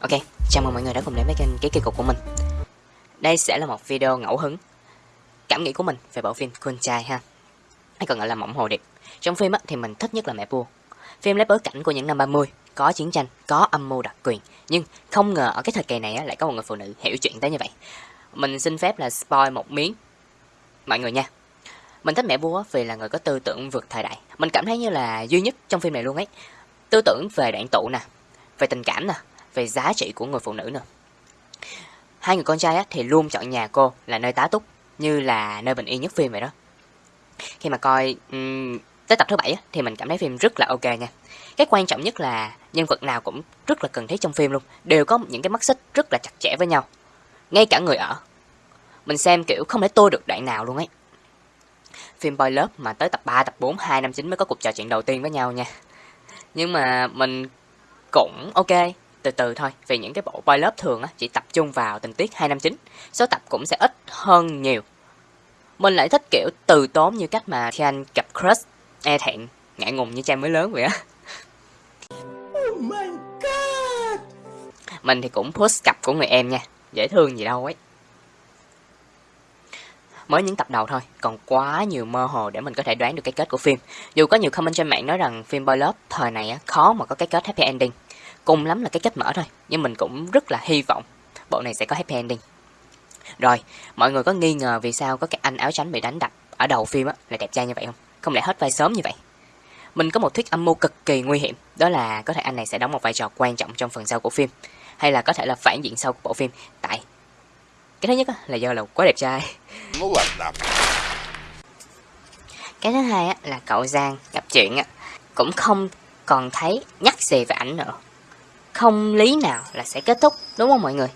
Ok, chào mừng mọi người đã cùng đến với kênh Ký Kỳ Cục của mình. Đây sẽ là một video ngẫu hứng Cảm nghĩ của mình về bộ phim Con trai ha. Hay còn gọi là Mộng Hồ Điệp. Trong phim á, thì mình thích nhất là mẹ vua. Phim lấy bối cảnh của những năm 30 Có chiến tranh, có âm mưu đặc quyền Nhưng không ngờ ở cái thời kỳ này á, lại có một người phụ nữ hiểu chuyện tới như vậy. Mình xin phép là spoil một miếng Mọi người nha. Mình thích mẹ vua vì là người có tư tưởng vượt thời đại. Mình cảm thấy như là duy nhất trong phim này luôn ấy. Tư tưởng về đoạn tụ nè Về tình cảm nè về giá trị của người phụ nữ nữa. Hai người con trai á, thì luôn chọn nhà cô là nơi tá túc, như là nơi bình yên nhất phim vậy đó. Khi mà coi um, tới tập thứ bảy á, thì mình cảm thấy phim rất là ok nha. Cái quan trọng nhất là nhân vật nào cũng rất là cần thiết trong phim luôn, đều có những cái mắt xích rất là chặt chẽ với nhau. Ngay cả người ở. Mình xem kiểu không thể tôi được đoạn nào luôn ấy. Phim Boy Love mà tới tập 3, tập 4, 2 năm 9 mới có cuộc trò chuyện đầu tiên với nhau nha. Nhưng mà mình cũng ok, từ từ thôi. Vì những cái bộ boy lớp thường á, chỉ tập trung vào tình tiết 259 số tập cũng sẽ ít hơn nhiều. Mình lại thích kiểu từ tốn như cách mà khi anh gặp crush. E thẹn, ngại ngùng như trang mới lớn vậy á. Oh my god mình thì cũng post cặp của người em nha. Dễ thương gì đâu ấy. Mới những tập đầu thôi, còn quá nhiều mơ hồ để mình có thể đoán được cái kết của phim. Dù có nhiều comment trên mạng nói rằng phim boy love thời này á, khó mà có cái kết happy ending cùng lắm là cái kết mở thôi. Nhưng mình cũng rất là hy vọng bộ này sẽ có happy ending. Rồi mọi người có nghi ngờ vì sao có cái anh áo trắng bị đánh đập ở đầu phim á là đẹp trai như vậy không? Không lẽ hết vai sớm như vậy? Mình có một thuyết âm mưu cực kỳ nguy hiểm đó là có thể anh này sẽ đóng một vai trò quan trọng trong phần sau của phim hay là có thể là phản diện sau của bộ phim. Tại cái thứ nhất là do là quá đẹp trai. Cái thứ hai là cậu giang gặp chuyện cũng không còn thấy nhắc gì về ảnh nữa không lý nào là sẽ kết thúc đúng không mọi người?